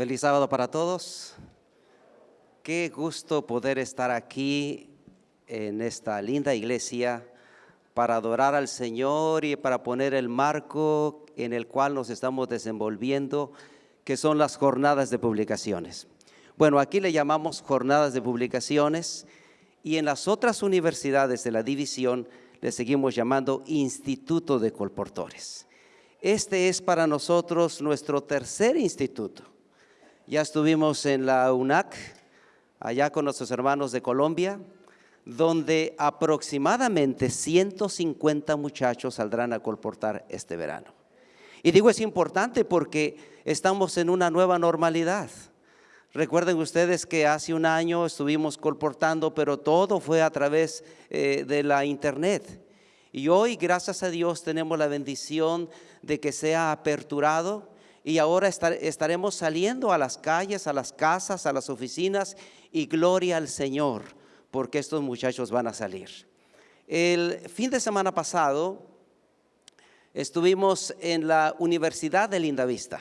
Feliz sábado para todos. Qué gusto poder estar aquí en esta linda iglesia para adorar al Señor y para poner el marco en el cual nos estamos desenvolviendo, que son las jornadas de publicaciones. Bueno, aquí le llamamos jornadas de publicaciones y en las otras universidades de la división le seguimos llamando Instituto de Colportores. Este es para nosotros nuestro tercer instituto. Ya estuvimos en la UNAC, allá con nuestros hermanos de Colombia, donde aproximadamente 150 muchachos saldrán a colportar este verano. Y digo es importante porque estamos en una nueva normalidad. Recuerden ustedes que hace un año estuvimos colportando, pero todo fue a través eh, de la internet. Y hoy, gracias a Dios, tenemos la bendición de que sea aperturado y ahora estaremos saliendo a las calles, a las casas, a las oficinas y gloria al Señor, porque estos muchachos van a salir. El fin de semana pasado estuvimos en la Universidad de Lindavista,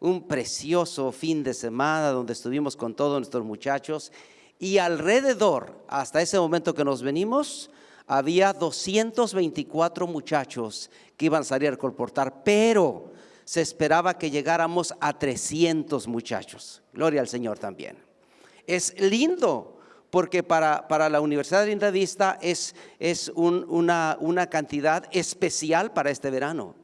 un precioso fin de semana donde estuvimos con todos nuestros muchachos y alrededor, hasta ese momento que nos venimos, había 224 muchachos que iban a salir a colportar, pero se esperaba que llegáramos a 300 muchachos. Gloria al Señor también. Es lindo porque para, para la Universidad Lindavista es, es una, una cantidad especial para este verano.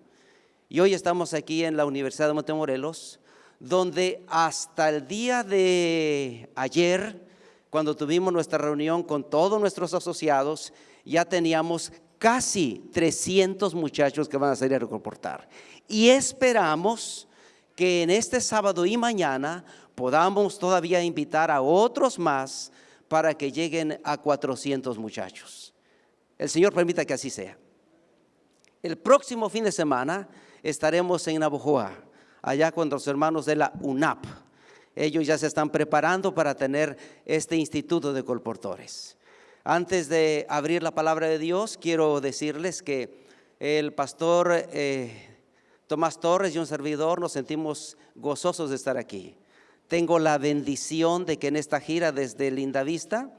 Y hoy estamos aquí en la Universidad de Montemorelos, donde hasta el día de ayer, cuando tuvimos nuestra reunión con todos nuestros asociados, ya teníamos casi 300 muchachos que van a salir a reportar. Y esperamos que en este sábado y mañana podamos todavía invitar a otros más para que lleguen a 400 muchachos. El Señor permita que así sea. El próximo fin de semana estaremos en Navojoa, allá con los hermanos de la UNAP. Ellos ya se están preparando para tener este instituto de colportores. Antes de abrir la palabra de Dios, quiero decirles que el pastor eh, Tomás Torres y un servidor nos sentimos gozosos de estar aquí. Tengo la bendición de que en esta gira desde Lindavista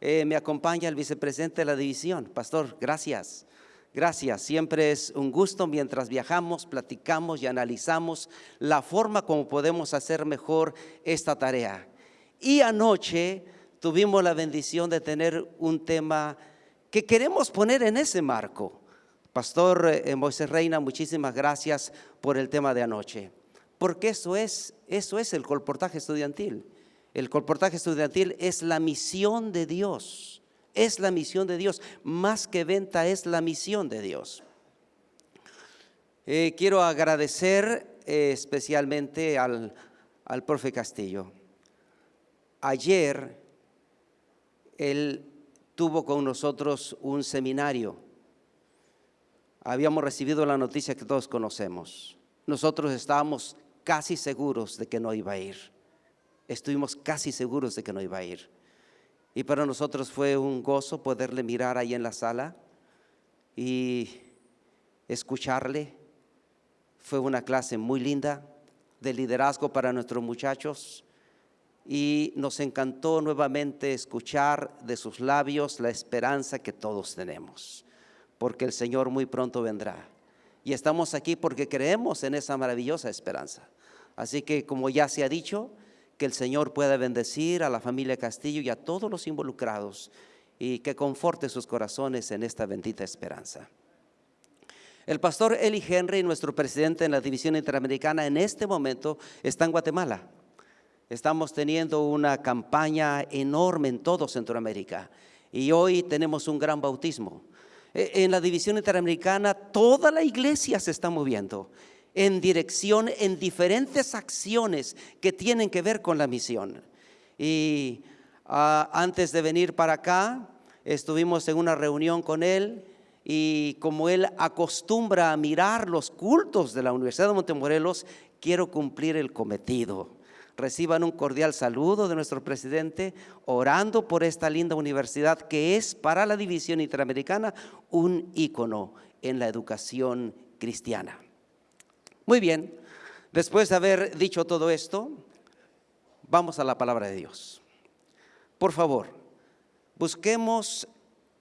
eh, me acompaña el vicepresidente de la división. Pastor, gracias. Gracias, siempre es un gusto mientras viajamos, platicamos y analizamos la forma como podemos hacer mejor esta tarea. Y anoche tuvimos la bendición de tener un tema que queremos poner en ese marco. Pastor eh, Moisés Reina, muchísimas gracias por el tema de anoche, porque eso es, eso es el colportaje estudiantil. El colportaje estudiantil es la misión de Dios, es la misión de Dios, más que venta es la misión de Dios. Eh, quiero agradecer eh, especialmente al, al profe Castillo. Ayer él tuvo con nosotros un seminario. Habíamos recibido la noticia que todos conocemos. Nosotros estábamos casi seguros de que no iba a ir. Estuvimos casi seguros de que no iba a ir. Y para nosotros fue un gozo poderle mirar ahí en la sala y escucharle. Fue una clase muy linda de liderazgo para nuestros muchachos y nos encantó nuevamente escuchar de sus labios la esperanza que todos tenemos, porque el Señor muy pronto vendrá. Y estamos aquí porque creemos en esa maravillosa esperanza. Así que como ya se ha dicho, que el Señor pueda bendecir a la familia Castillo y a todos los involucrados y que conforte sus corazones en esta bendita esperanza. El pastor Eli Henry, nuestro presidente en la División Interamericana, en este momento está en Guatemala Estamos teniendo una campaña enorme en todo Centroamérica y hoy tenemos un gran bautismo. E, en la división interamericana toda la iglesia se está moviendo en dirección, en diferentes acciones que tienen que ver con la misión. Y ah, antes de venir para acá, estuvimos en una reunión con él y como él acostumbra a mirar los cultos de la Universidad de Montemorelos, quiero cumplir el cometido reciban un cordial saludo de nuestro presidente, orando por esta linda universidad que es para la división interamericana un ícono en la educación cristiana. Muy bien, después de haber dicho todo esto, Vamos a la palabra de Dios. Por favor, busquemos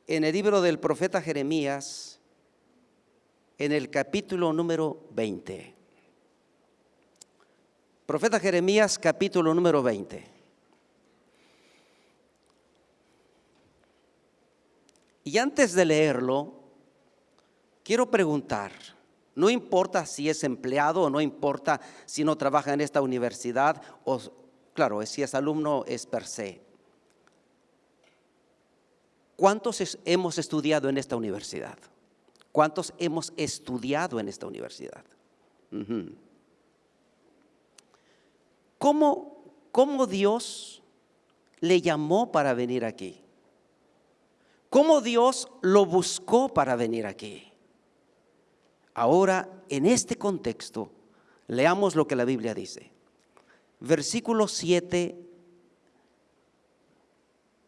en el libro del profeta Jeremías, en el capítulo número 20. Profeta Jeremías, capítulo número 20. Y antes de leerlo, quiero preguntar, no importa si es empleado o no importa si no trabaja en esta universidad o, claro, si es alumno es per se. ¿Cuántos hemos estudiado en esta universidad? ¿Cuántos hemos estudiado en esta universidad? ¿Cómo, ¿Cómo Dios le llamó para venir aquí? ¿Cómo Dios lo buscó para venir aquí? Ahora, en este contexto, leamos lo que la Biblia dice. Versículo 7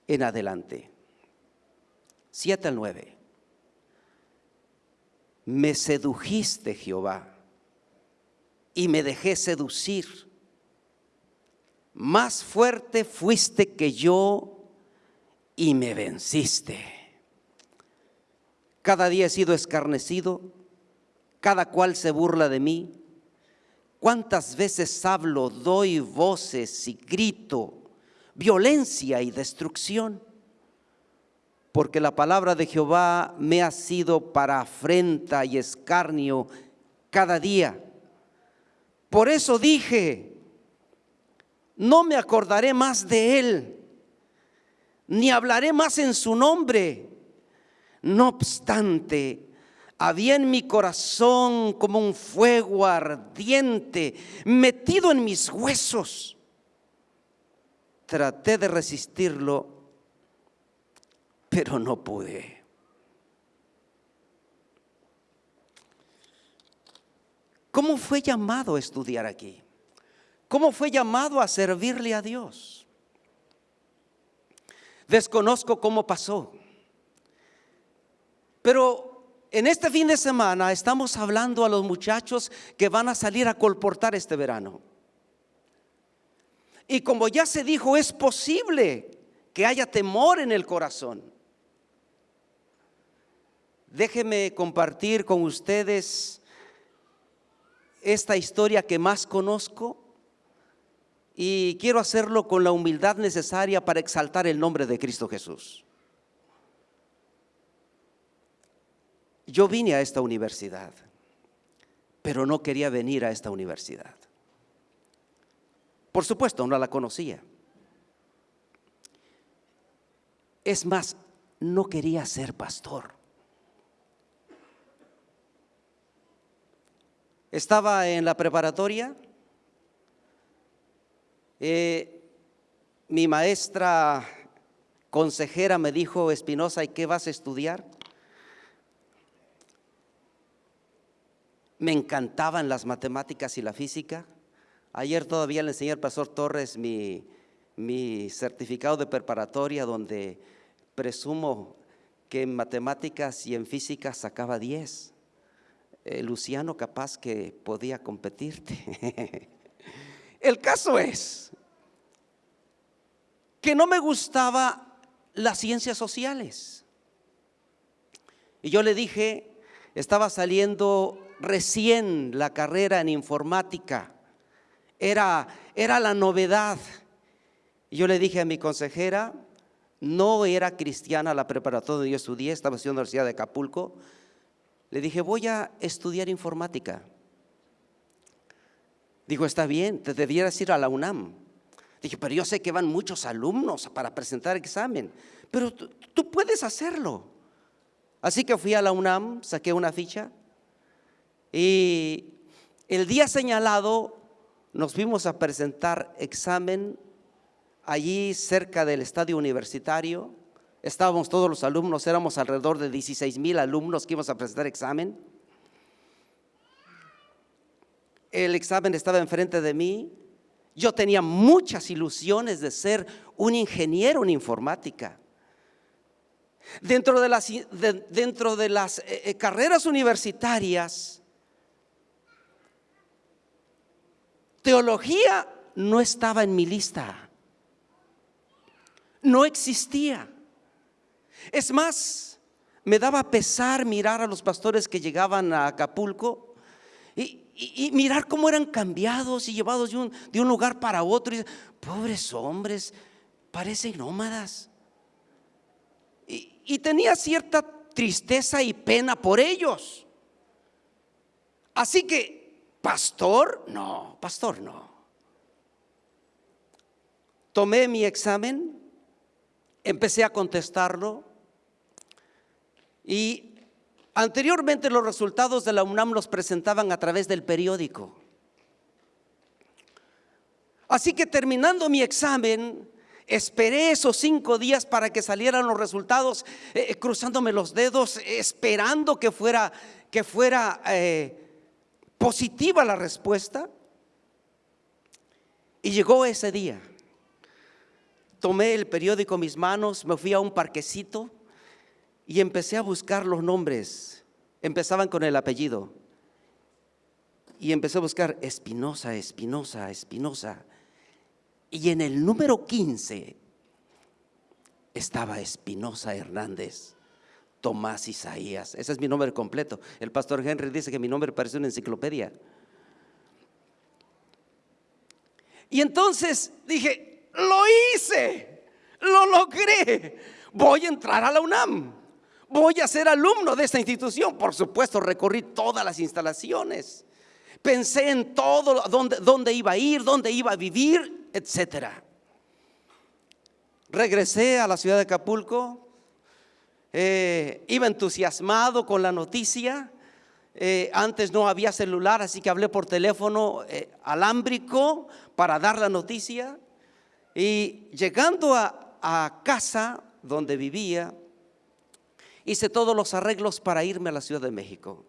en adelante. 7 al 9. Me sedujiste, Jehová, y me dejé seducir. Más fuerte fuiste que yo y me venciste. Cada día he sido escarnecido, cada cual se burla de mí. ¿Cuántas veces hablo, doy voces y grito, violencia y destrucción? Porque la palabra de Jehová me ha sido para afrenta y escarnio cada día. Por eso dije, no me acordaré más de él ni hablaré más en su nombre. No obstante, había en mi corazón como un fuego ardiente metido en mis huesos. Traté de resistirlo, pero no pude. ¿Cómo fue llamado a estudiar aquí? ¿Cómo fue llamado a servirle a Dios? Desconozco cómo pasó. Pero en este fin de semana estamos hablando a los muchachos que van a salir a colportar este verano. Y como ya se dijo, es posible que haya temor en el corazón. Déjenme compartir con ustedes esta historia que más conozco y quiero hacerlo con la humildad necesaria para exaltar el nombre de Cristo Jesús. Yo vine a esta universidad, pero no quería venir a esta universidad. Por supuesto, no la conocía. Es más, no quería ser pastor. Estaba en la preparatoria eh, mi maestra consejera me dijo, Espinosa, ¿y qué vas a estudiar? Me encantaban las matemáticas y la física. Ayer todavía le enseñé al pastor Torres mi, mi certificado de preparatoria donde presumo que en matemáticas y en física sacaba 10. Eh, Luciano capaz que podía competirte. El caso es que no me gustaba las ciencias sociales. Y yo le dije, estaba saliendo recién la carrera en informática, era, era la novedad. Y yo le dije a mi consejera, no era cristiana la preparatoria donde yo estudié, estaba en la Universidad de Acapulco, le dije, voy a estudiar informática. Dijo, está bien, te debieras ir a la UNAM. Dije, pero yo sé que van muchos alumnos para presentar examen, pero tú, puedes hacerlo. Así que fui a la UNAM, saqué una ficha y el día señalado nos fuimos a presentar examen allí cerca del estadio universitario. Estábamos todos los alumnos, éramos alrededor de 16 mil alumnos que íbamos a presentar examen el examen estaba enfrente de mí. Yo tenía muchas ilusiones de ser un ingeniero en informática. Dentro de las, dentro de las eh, eh, carreras universitarias, teología no estaba en mi lista. No existía. Es más, me daba pesar mirar a los pastores que llegaban a Acapulco y, mirar cómo eran cambiados y llevados de un, de un lugar para otro. Pobres hombres, parecen nómadas. Y, y tenía cierta tristeza y pena por ellos. Así que, pastor, no, pastor, no. Tomé mi examen, empecé a contestarlo y anteriormente los resultados de la UNAM los presentaban a través del periódico. Así que terminando mi examen, esperé esos cinco días para que salieran los resultados, eh, cruzándome los dedos, esperando que fuera, que fuera eh, positiva la respuesta. Y llegó ese día. Tomé el periódico en mis manos, me fui a un parquecito y empecé a buscar los nombres. Empezaban con el apellido. Y empecé a buscar Espinosa, Espinosa, Espinosa. Y en el número 15 estaba Espinosa Hernández. Tomás Isaías. Ese es mi nombre completo. El pastor Henry dice que mi nombre parece una enciclopedia. Y entonces dije, lo hice, lo logré, voy a entrar a la UNAM, voy a ser alumno de esta institución. Por supuesto, recorrí todas las instalaciones, pensé en todo, dónde, dónde iba a ir, dónde iba a vivir, etcétera. Regresé a la ciudad de Acapulco, eh, iba entusiasmado con la noticia. Eh, antes no había celular, así que hablé por teléfono eh, alámbrico para dar la noticia. Y llegando a, a casa donde vivía, hice todos los arreglos para irme a la Ciudad de México.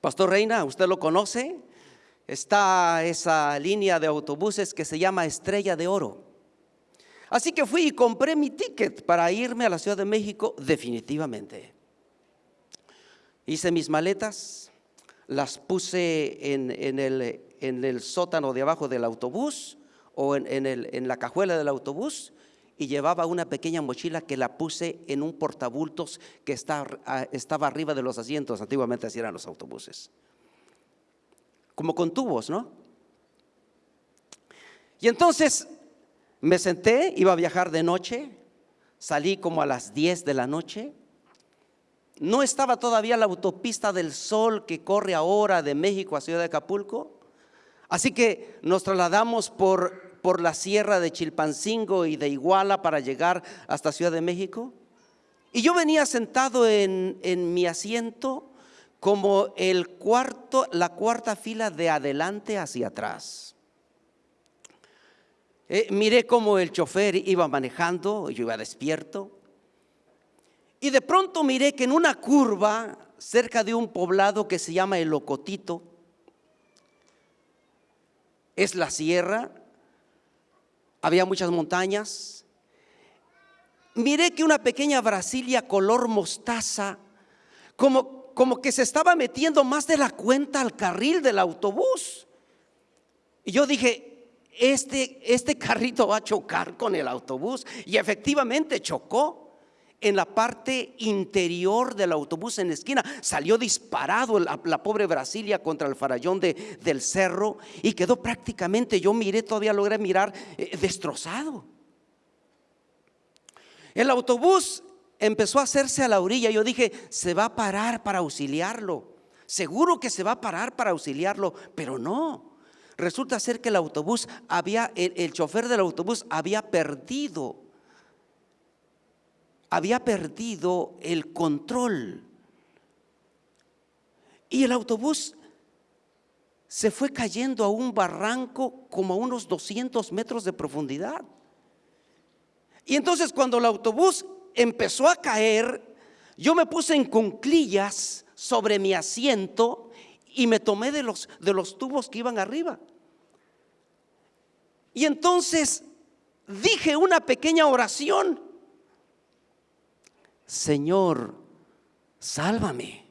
Pastor Reina, usted lo conoce, está esa línea de autobuses que se llama Estrella de Oro. Así que fui y compré mi ticket para irme a la Ciudad de México definitivamente. Hice mis maletas, las puse en, el, sótano de abajo del autobús o en la cajuela del autobús y llevaba una pequeña mochila que la puse en un portabultos que estaba arriba de los asientos. Antiguamente así eran los autobuses. Como con tubos, ¿no? Y entonces me senté, iba a viajar de noche, salí como a las 10 de la noche. No estaba todavía la autopista del sol que corre ahora de México a Ciudad de Acapulco. Así que nos trasladamos por, por la sierra de Chilpancingo y de Iguala para llegar hasta Ciudad de México. Y yo venía sentado en, en mi asiento como el cuarto, la cuarta fila de adelante hacia atrás. Eh, miré cómo el chofer iba manejando, yo iba despierto. Y de pronto miré que en una curva, cerca de un poblado que se llama El Locotito, es la sierra, había muchas montañas. Miré que una pequeña Brasilia color mostaza, como, como que se estaba metiendo más de la cuenta al carril del autobús. Y yo dije, este, este carrito va a chocar con el autobús. Y efectivamente chocó en la parte interior del autobús en la esquina. Salió disparado la, pobre Brasilia contra el farallón de, del cerro y quedó prácticamente, yo miré, todavía logré mirar, eh, destrozado. El autobús empezó a hacerse a la orilla. Yo dije, se va a parar para auxiliarlo. Seguro que se va a parar para auxiliarlo, pero no. Resulta ser que el autobús había, el, chofer del autobús había perdido, había perdido el control. Y el autobús se fue cayendo a un barranco como a unos 200 metros de profundidad. Y entonces cuando el autobús empezó a caer, yo me puse en cunclillas sobre mi asiento y me tomé de los, de los tubos que iban arriba. Y entonces dije una pequeña oración. Señor, sálvame.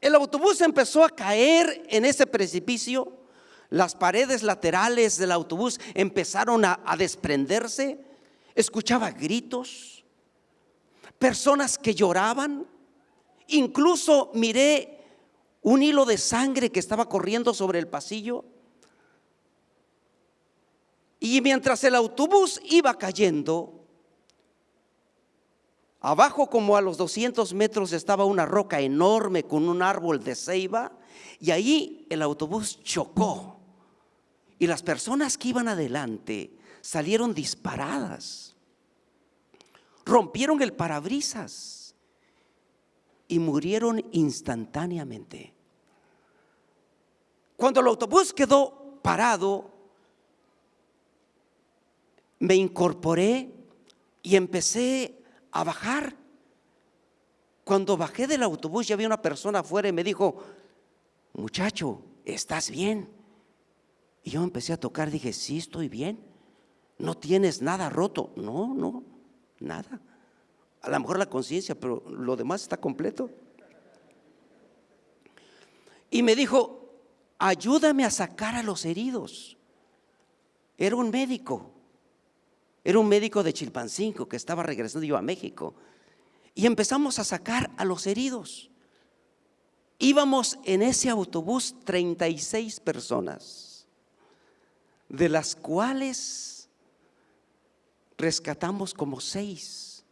el autobús empezó a caer en ese precipicio. Las paredes laterales del autobús empezaron a, desprenderse. Escuchaba gritos, personas que lloraban. Incluso miré un hilo de sangre que estaba corriendo sobre el pasillo. Y mientras el autobús iba cayendo, abajo como a los 200 metros estaba una roca enorme con un árbol de ceiba y ahí el autobús chocó. Y las personas que iban adelante salieron disparadas. Rompieron el parabrisas y murieron instantáneamente. Cuando el autobús quedó parado, me incorporé y empecé a bajar. Cuando bajé del autobús ya había una persona afuera y me dijo, muchacho, ¿estás bien? Y yo empecé a tocar, dije, sí, estoy bien. No tienes nada roto. No, no, nada. A lo mejor la conciencia, pero lo demás está completo. Y me dijo, ayúdame a sacar a los heridos. Era un médico. Era un médico de Chilpancingo que estaba regresando yo a México. Y empezamos a sacar a los heridos. Íbamos en ese autobús 36 personas, de las cuales rescatamos como 6,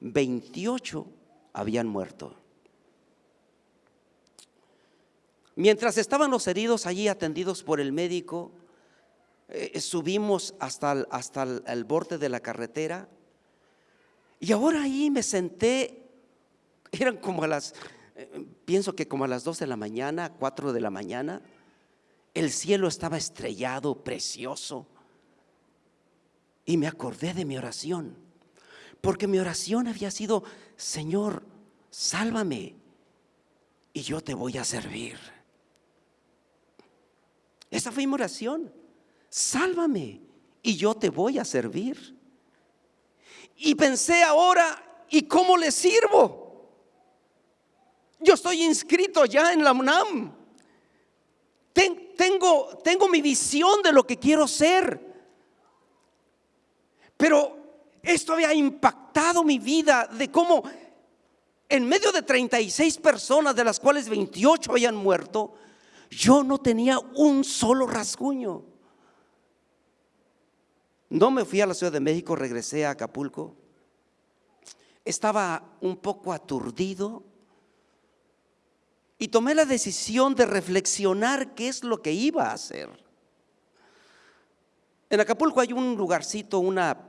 28 habían muerto. Mientras estaban los heridos allí atendidos por el médico, eh, subimos hasta, el, hasta el, borde de la carretera y ahora ahí me senté, eran como a las, eh, pienso que como a las 2 de la mañana, 4 de la mañana, el cielo estaba estrellado, precioso. Y me acordé de mi oración, porque mi oración había sido, Señor, sálvame y yo te voy a servir. Esa fue mi oración sálvame y yo te voy a servir. Y pensé ahora, ¿y cómo le sirvo? Yo estoy inscrito ya en la UNAM. tengo, tengo mi visión de lo que quiero ser. Pero esto había impactado mi vida de cómo en medio de 36 personas, de las cuales 28 habían muerto, yo no tenía un solo rasguño. No me fui a la Ciudad de México, regresé a Acapulco. Estaba un poco aturdido y tomé la decisión de reflexionar qué es lo que iba a hacer. En Acapulco hay un lugarcito, una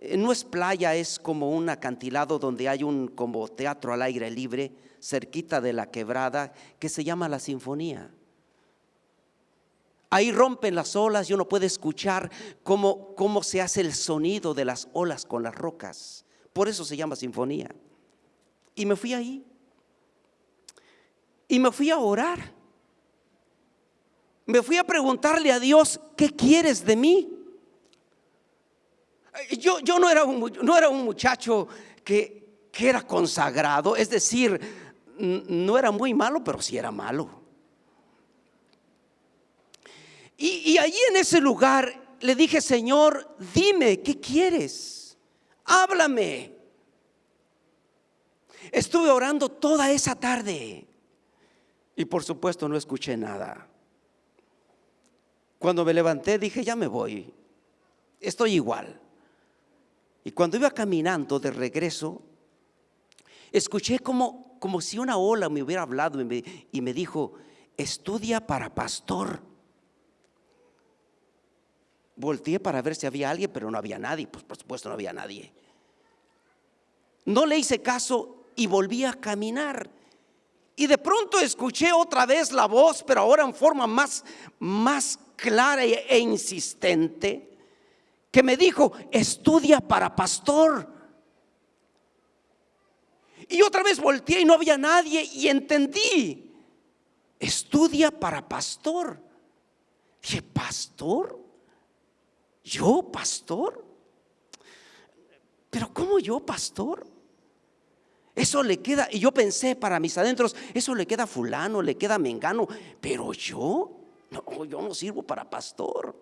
eh, no es playa, es como un acantilado donde hay un como teatro al aire libre cerquita de la quebrada que se llama La Sinfonía. Ahí rompen las olas y uno puede escuchar cómo, cómo se hace el sonido de las olas con las rocas. Por eso se llama sinfonía. Y me fui ahí. Y me fui a orar. Me fui a preguntarle a Dios, ¿qué quieres de mí? Yo, yo no, era un, no era un muchacho que, que era consagrado, es decir, no era muy malo, pero sí era malo. Y, allí en ese lugar le dije, Señor, dime, ¿qué quieres? Háblame. Estuve orando toda esa tarde y por supuesto no escuché nada. Cuando me levanté dije, ya me voy, estoy igual. Y cuando iba caminando de regreso, escuché como, como si una ola me hubiera hablado y y me dijo, estudia para pastor. Volteé para ver si había alguien, pero no había nadie. Pues por supuesto no había nadie. No le hice caso y volví a caminar. Y de pronto escuché otra vez la voz, pero ahora en forma más, más clara e, insistente, que me dijo, estudia para pastor. Y otra vez volteé y no había nadie y entendí, estudia para pastor. Dije, pastor. ¿Yo, pastor? ¿Pero cómo yo, pastor? Eso le queda, y yo pensé para mis adentros, eso le queda a fulano, le queda a mengano, pero yo, no, yo no sirvo para pastor.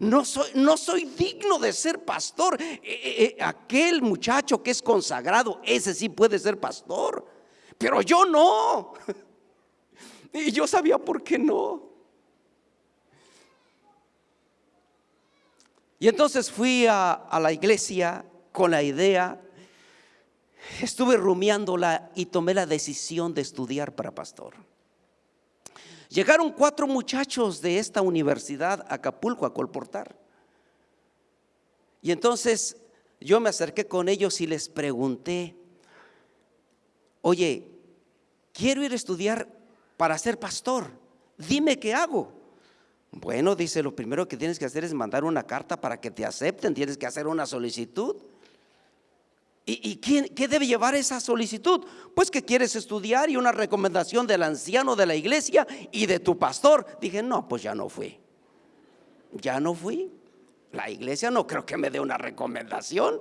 No soy, no soy digno de ser pastor. Eh, eh, eh, aquel muchacho que es consagrado, ese sí puede ser pastor, pero yo no. Y yo sabía por qué no. Y entonces fui a, la iglesia con la idea estuve rumiándola y tomé la decisión de estudiar para pastor. Llegaron cuatro muchachos de esta universidad a Acapulco a colportar. Y entonces yo me acerqué con ellos y les pregunté, oye, quiero ir a estudiar para ser pastor, dime qué hago. Bueno, dice, lo primero que tienes que hacer es mandar una carta para que te acepten, tienes que hacer una solicitud. ¿Y, qué debe llevar esa solicitud? Pues que quieres estudiar y una recomendación del anciano de la iglesia y de tu pastor. Dije, no, pues ya no fui. Ya no fui. La iglesia no creo que me dé una recomendación.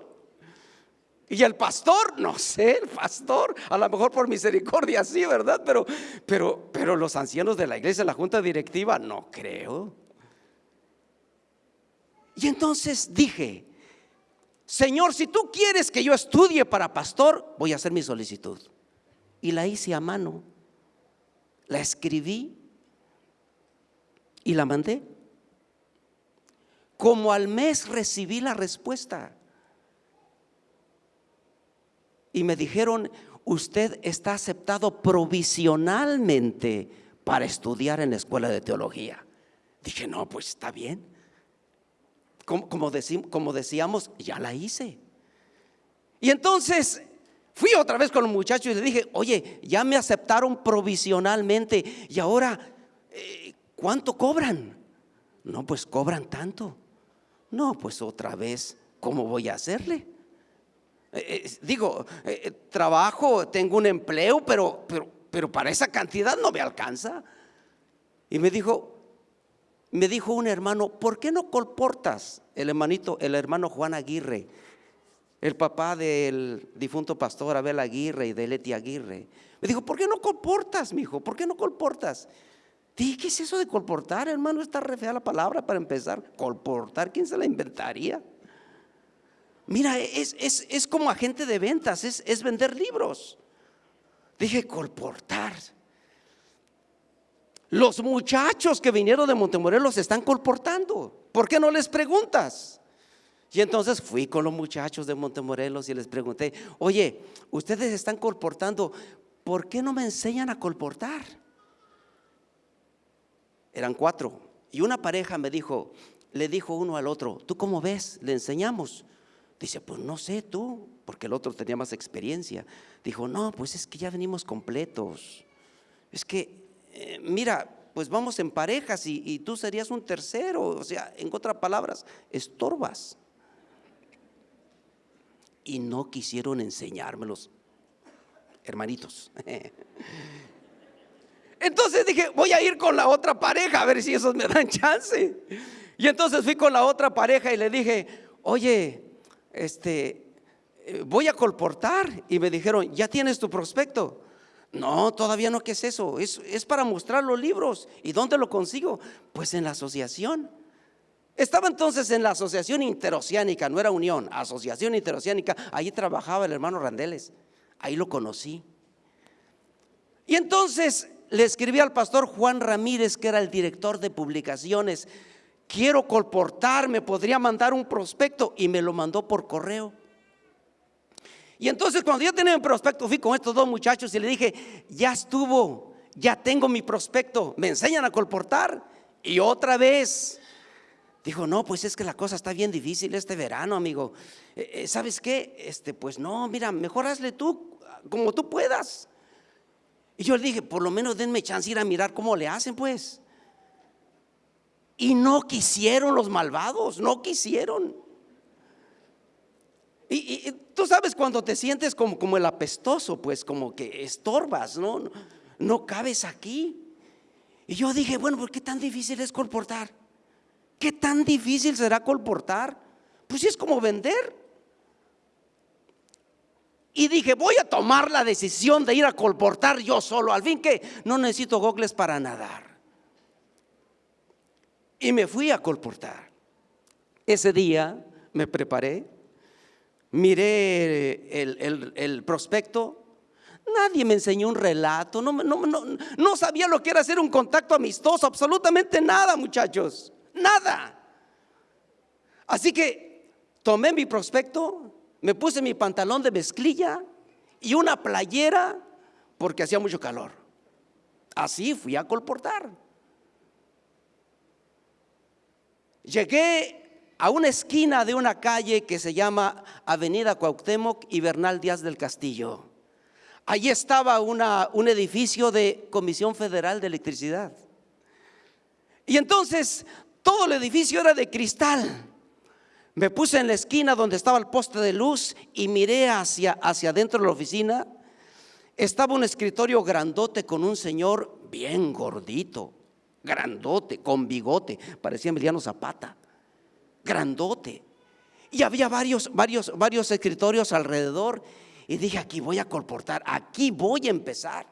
Y el pastor, no sé, el pastor, a lo mejor por misericordia sí, ¿verdad? Pero, pero, pero los ancianos de la iglesia, la junta directiva, no creo. Y entonces dije, Señor, si tú quieres que yo estudie para pastor, voy a hacer mi solicitud. Y la hice a mano, la escribí y la mandé. Como al mes recibí la respuesta. Y me dijeron, usted está aceptado provisionalmente para estudiar en la escuela de teología. Dije, no, pues está bien como, como, decíamos, ya la hice. Y entonces fui otra vez con los muchachos y le dije, oye, ya me aceptaron provisionalmente y ahora, eh, ¿cuánto cobran? No, pues cobran tanto. No, pues otra vez, ¿cómo voy a hacerle? Eh, eh, digo, trabajo, tengo un empleo, pero, pero, pero para esa cantidad no me alcanza. Y me dijo, me dijo un hermano, ¿por qué no colportas? El hermanito, el hermano Juan Aguirre, el papá del difunto pastor Abel Aguirre y de Leti Aguirre. Me dijo, ¿por qué no colportas, hijo? ¿Por qué no colportas? Dije, ¿qué es eso de colportar, hermano? Está re fea la palabra para empezar. Colportar, ¿quién se la inventaría? Mira, es, es como agente de ventas, es, es vender libros. Dije, colportar. Los muchachos que vinieron de Montemorelos están comportando. ¿Por qué no les preguntas? Y entonces fui con los muchachos de Montemorelos y les pregunté, oye, ustedes están colportando, ¿por qué no me enseñan a colportar? Eran cuatro. Y una pareja me dijo, le dijo uno al otro, ¿tú cómo ves? ¿Le enseñamos? Dice, pues no sé tú, porque el otro tenía más experiencia. Dijo, no, pues es que ya venimos completos. Es que eh, mira, pues vamos en parejas y, tú serías un tercero, o sea, en otras palabras, estorbas. Y no quisieron enseñármelos, hermanitos. Entonces dije, voy a ir con la otra pareja a ver si esos me dan chance. Y entonces fui con la otra pareja y le dije, oye, este, eh, voy a colportar. Y me dijeron, ¿ya tienes tu prospecto? No, todavía no, ¿qué es eso? Es, es para mostrar los libros. ¿Y dónde lo consigo? Pues en la asociación. Estaba entonces en la Asociación Interoceánica, no era Unión, Asociación Interoceánica. Ahí trabajaba el hermano Randeles. Ahí lo conocí. Y entonces le escribí al pastor Juan Ramírez, que era el director de publicaciones. Quiero colportarme, podría mandar un prospecto y me lo mandó por correo. Y entonces cuando yo tenía mi prospecto, fui con estos dos muchachos y le dije, ya estuvo, ya tengo mi prospecto, me enseñan a colportar. Y otra vez, dijo, no, pues es que la cosa está bien difícil este verano, amigo. Eh, eh, ¿Sabes qué? Este, pues no, mira, mejor hazle tú como tú puedas. Y yo le dije, por lo menos denme chance de ir a mirar cómo le hacen, pues. Y no quisieron los malvados, no quisieron. Y, tú sabes cuando te sientes como, el apestoso, pues como que estorbas, ¿no? ¿no? cabes aquí. Y yo dije, bueno, ¿por qué tan difícil es colportar? ¿Qué tan difícil será colportar? Pues es como vender. Y dije, voy a tomar la decisión de ir a colportar yo solo. Al fin que no necesito gogles para nadar. Y me fui a colportar. Ese día me preparé, miré el, prospecto. Nadie me enseñó un relato. No, no, no, no sabía lo que era hacer un contacto amistoso. Absolutamente nada, muchachos. Nada. Así que tomé mi prospecto, me puse mi pantalón de mezclilla y una playera porque hacía mucho calor. Así fui a colportar. Llegué a una esquina de una calle que se llama Avenida Cuauhtémoc y Bernal Díaz del Castillo. Allí estaba un edificio de Comisión Federal de Electricidad. Y entonces todo el edificio era de cristal. Me puse en la esquina donde estaba el poste de luz y miré hacia, hacia adentro de la oficina. Estaba un escritorio grandote con un señor bien gordito, grandote, con bigote, parecía Emiliano Zapata, grandote. Y había varios, varios, varios escritorios alrededor. Y dije, aquí voy a colportar, aquí voy a empezar.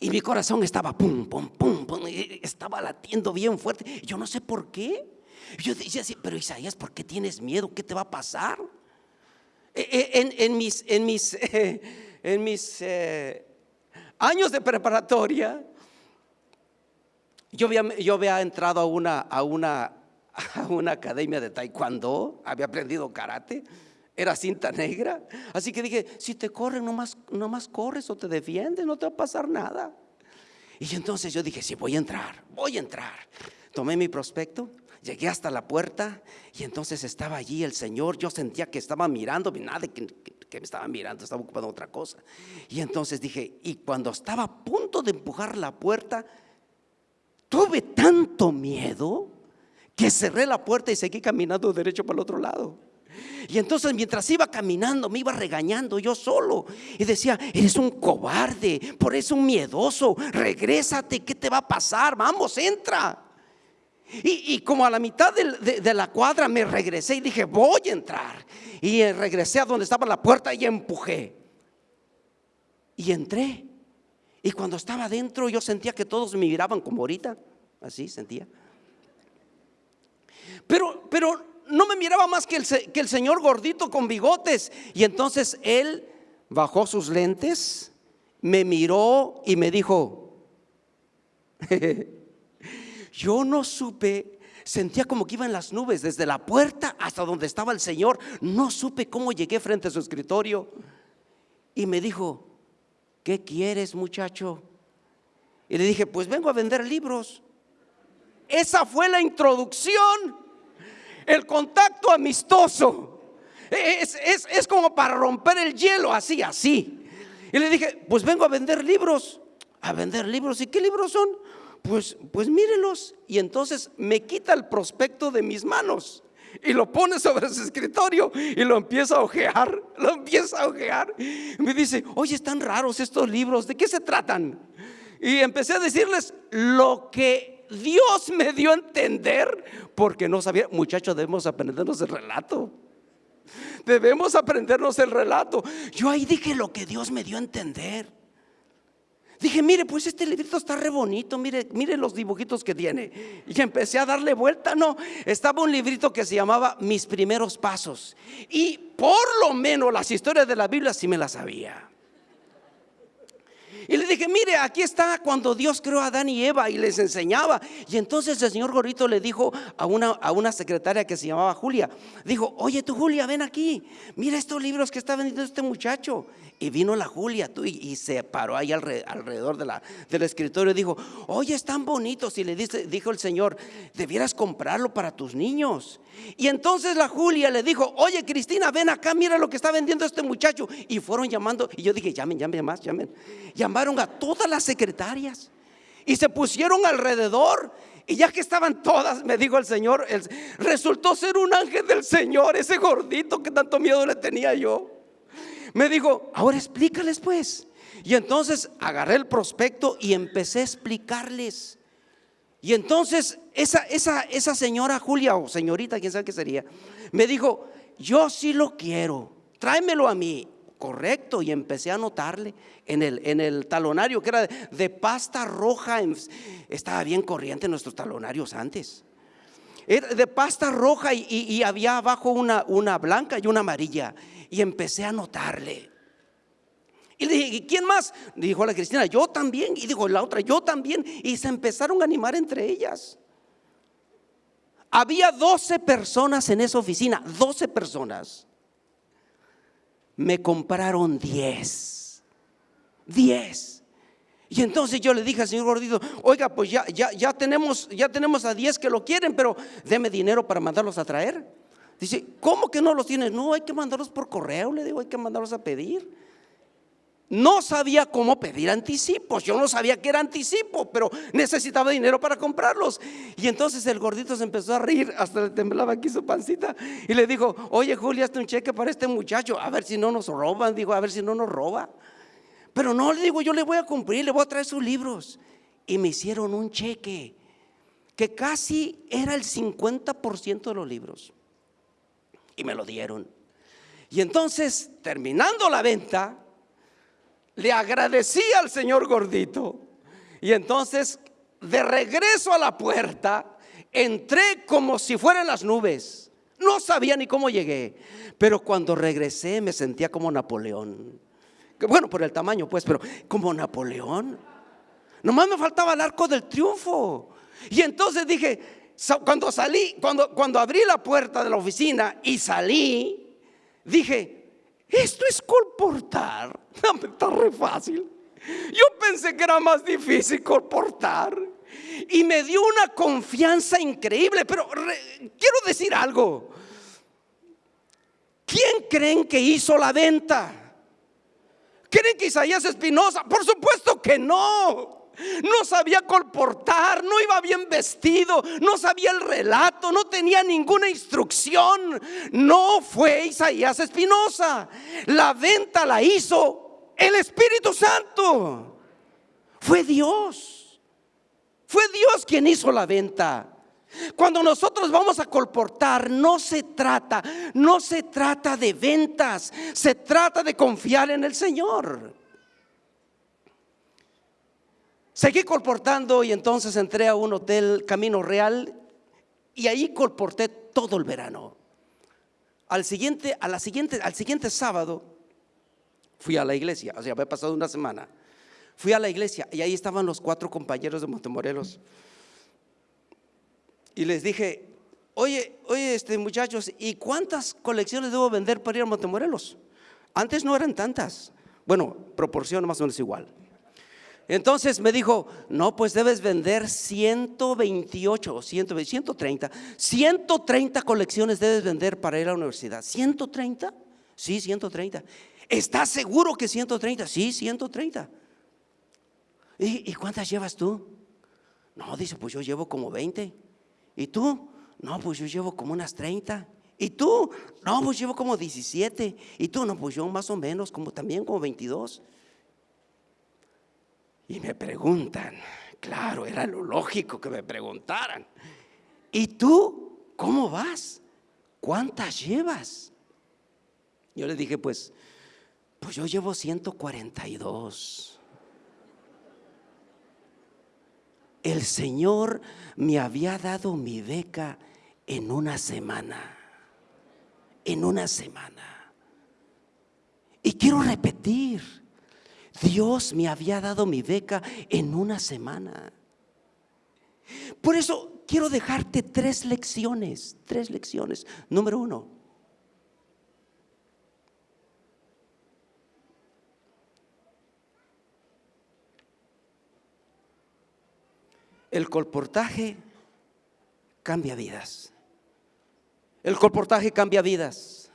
Y mi corazón estaba pum, pum, pum, pum, estaba latiendo bien fuerte. Yo no sé por qué. Yo decía así, pero Isaías, ¿por qué tienes miedo? ¿Qué te va a pasar? E, e, en, mis, en mis, en mis eh, años de preparatoria, yo había, yo había entrado a una, a, una, a una academia de taekwondo, había aprendido karate, era cinta negra. Así que dije, si te corren, nomás, nomás corres o te defiendes, no te va a pasar nada. Y entonces yo dije, sí, voy a entrar, voy a entrar. Tomé mi prospecto, Llegué hasta la puerta y entonces estaba allí el Señor. Yo sentía que estaba mirando, nada que, que, me estaba mirando, estaba ocupando otra cosa. Y entonces dije, y cuando estaba a punto de empujar la puerta, tuve tanto miedo que cerré la puerta y seguí caminando derecho para el otro lado. Y entonces mientras iba caminando me iba regañando yo solo y decía, eres un cobarde, por eso un miedoso, regrésate, ¿qué te va a pasar? Vamos, entra. Y, como a la mitad de, la cuadra me regresé y dije, voy a entrar. Y regresé a donde estaba la puerta y empujé. Y entré. Y cuando estaba adentro yo sentía que todos me miraban como ahorita. Así sentía. Pero, pero no me miraba más que el, que el señor gordito con bigotes. Y entonces él bajó sus lentes, me miró y me dijo, Yo no supe, sentía como que iba en las nubes, desde la puerta hasta donde estaba el Señor. No supe cómo llegué frente a su escritorio. Y me dijo, ¿qué quieres muchacho? Y le dije, pues vengo a vender libros. Esa fue la introducción, el contacto amistoso. Es, es, como para romper el hielo, así, así. Y le dije, pues vengo a vender libros. A vender libros. ¿Y qué libros son? pues, pues mírelos. Y entonces me quita el prospecto de mis manos y lo pone sobre su escritorio y lo empieza a ojear, lo empieza a ojear. Me dice, oye, están raros estos libros, ¿de qué se tratan? Y empecé a decirles lo que Dios me dio a entender, porque no sabía, muchachos, debemos aprendernos el relato. Debemos aprendernos el relato. Yo ahí dije lo que Dios me dio a entender. Dije, mire, pues este librito está re bonito, mire, mire los dibujitos que tiene. Y empecé a darle vuelta, no, estaba un librito que se llamaba Mis primeros pasos. Y por lo menos las historias de la Biblia sí me las sabía. Dije, mire, aquí está cuando Dios creó a Adán y Eva y les enseñaba. Y entonces el señor Gorrito le dijo a una, a una secretaria que se llamaba Julia, dijo, oye tú Julia, ven aquí, mira estos libros que está vendiendo este muchacho. Y vino la Julia tú, y, se paró ahí alrededor de la, del escritorio y dijo, oye, están bonitos. Y le dice, dijo el señor, debieras comprarlo para tus niños. Y entonces la Julia le dijo, oye Cristina, ven acá, mira lo que está vendiendo este muchacho. Y fueron llamando, y yo dije, llamen, llamen más, llamen. Llamaron a todas las secretarias y se pusieron alrededor. Y ya que estaban todas, me dijo el Señor, resultó ser un ángel del Señor, ese gordito que tanto miedo le tenía yo. Me dijo, ahora explícales pues. Y entonces agarré el prospecto y empecé a explicarles. Y entonces esa, esa, esa señora Julia o señorita, quién sabe qué sería, me dijo, yo sí lo quiero, tráemelo a mí. Correcto, y empecé a anotarle en el, en el talonario que era de, pasta roja. Estaba bien corriente nuestros talonarios antes. Era de pasta roja y, había abajo una, una blanca y una amarilla. Y empecé a anotarle. Y le dije, ¿quién más? Dijo la Cristina, yo también. Y dijo la otra, yo también. Y se empezaron a animar entre ellas. Había 12 personas en esa oficina, 12 personas me compraron 10. 10. Y entonces yo le dije al señor gordito, oiga, pues ya, ya, ya, tenemos, ya tenemos a 10 que lo quieren, pero deme dinero para mandarlos a traer. Dice, ¿cómo que no los tienes? No, hay que mandarlos por correo, le digo, hay que mandarlos a pedir. No sabía cómo pedir anticipos. Yo no sabía que era anticipo, pero necesitaba dinero para comprarlos. Y entonces el gordito se empezó a reír, hasta le temblaba aquí su pancita. Y le dijo, oye Julia, hazte un cheque para este muchacho, a ver si no nos roban. Digo, a ver si no nos roba. Pero no, le digo, yo le voy a cumplir, le voy a traer sus libros. Y me hicieron un cheque que casi era el 50% de los libros. Y me lo dieron. Y entonces, terminando la venta, le agradecí al señor gordito. Y entonces, de regreso a la puerta, entré como si fueran las nubes. No sabía ni cómo llegué. Pero cuando regresé me sentía como Napoleón. Bueno, por el tamaño, pues, pero como Napoleón. Nomás me faltaba el arco del triunfo. Y entonces dije, cuando salí, cuando, cuando abrí la puerta de la oficina y salí, dije, esto es colportar. Está re fácil. Yo pensé que era más difícil colportar. Y me dio una confianza increíble. Pero quiero decir algo. ¿Quién creen que hizo la venta? ¿Creen que Isaías Espinosa? Por supuesto que no no sabía colportar, no iba bien vestido, no sabía el relato, no tenía ninguna instrucción. No fue Isaías Espinosa. La venta la hizo el Espíritu Santo. Fue Dios. Fue Dios quien hizo la venta. Cuando nosotros vamos a colportar, no se trata, no se trata de ventas, se trata de confiar en el Señor. Seguí colportando y entonces entré a un hotel Camino Real y ahí colporté todo el verano. Al siguiente, a la siguiente, al siguiente sábado fui a la iglesia, o sea, había pasado una semana. Fui a la iglesia y ahí estaban los cuatro compañeros de Montemorelos. Y les dije, oye, oye, este, muchachos, ¿y cuántas colecciones debo vender para ir a Montemorelos? Antes no eran tantas. Bueno, proporción más o menos igual. Entonces me dijo, no, pues debes vender 128 o 130, 130 colecciones debes vender para ir a la universidad. ¿130? Sí, 130. ¿Estás seguro que 130? Sí, 130. ¿Y, ¿Y cuántas llevas tú? No, dice, pues yo llevo como 20. ¿Y tú? No, pues yo llevo como unas 30. ¿Y tú? No, pues llevo como 17. ¿Y tú? No, pues yo más o menos, como también como 22. Y me preguntan, claro, era lo lógico que me preguntaran. ¿Y tú cómo vas? ¿Cuántas llevas? Yo le dije, pues, pues yo llevo 142. El Señor me había dado mi beca en una semana. En una semana. Y quiero repetir, Dios me había dado mi beca en una semana. Por eso quiero dejarte tres lecciones, tres lecciones. Número uno, el colportaje cambia vidas. El colportaje cambia vidas.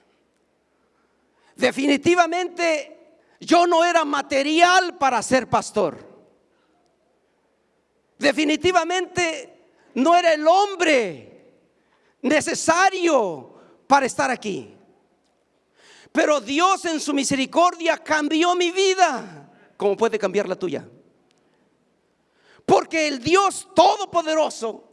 Definitivamente yo no era material para ser pastor. Definitivamente no era el hombre necesario para estar aquí. Pero Dios en su misericordia cambió mi vida, como puede cambiar la tuya. Porque el Dios Todopoderoso,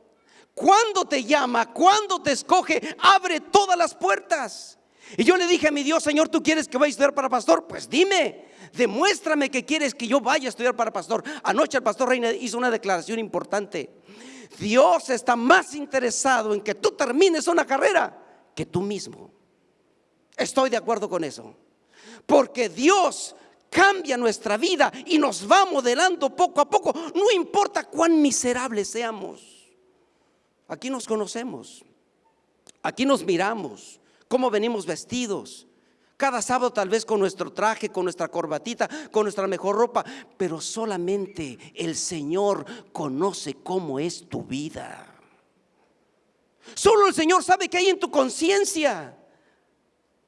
cuando te llama, cuando te escoge, abre todas las puertas. Y yo le dije a mi Dios, Señor, ¿tú quieres que vaya a estudiar para pastor? Pues dime, demuéstrame que quieres que yo vaya a estudiar para pastor. Anoche el pastor Reina hizo una declaración importante. Dios está más interesado en que tú termines una carrera que tú mismo. Estoy de acuerdo con eso. Porque Dios cambia nuestra vida y nos va modelando poco a poco. No importa cuán miserables seamos. Aquí nos conocemos. Aquí nos miramos. Cómo venimos vestidos. Cada sábado tal vez con nuestro traje, con nuestra corbatita, con nuestra mejor ropa. Pero solamente el Señor conoce cómo es tu vida. Solo el Señor sabe qué hay en tu conciencia.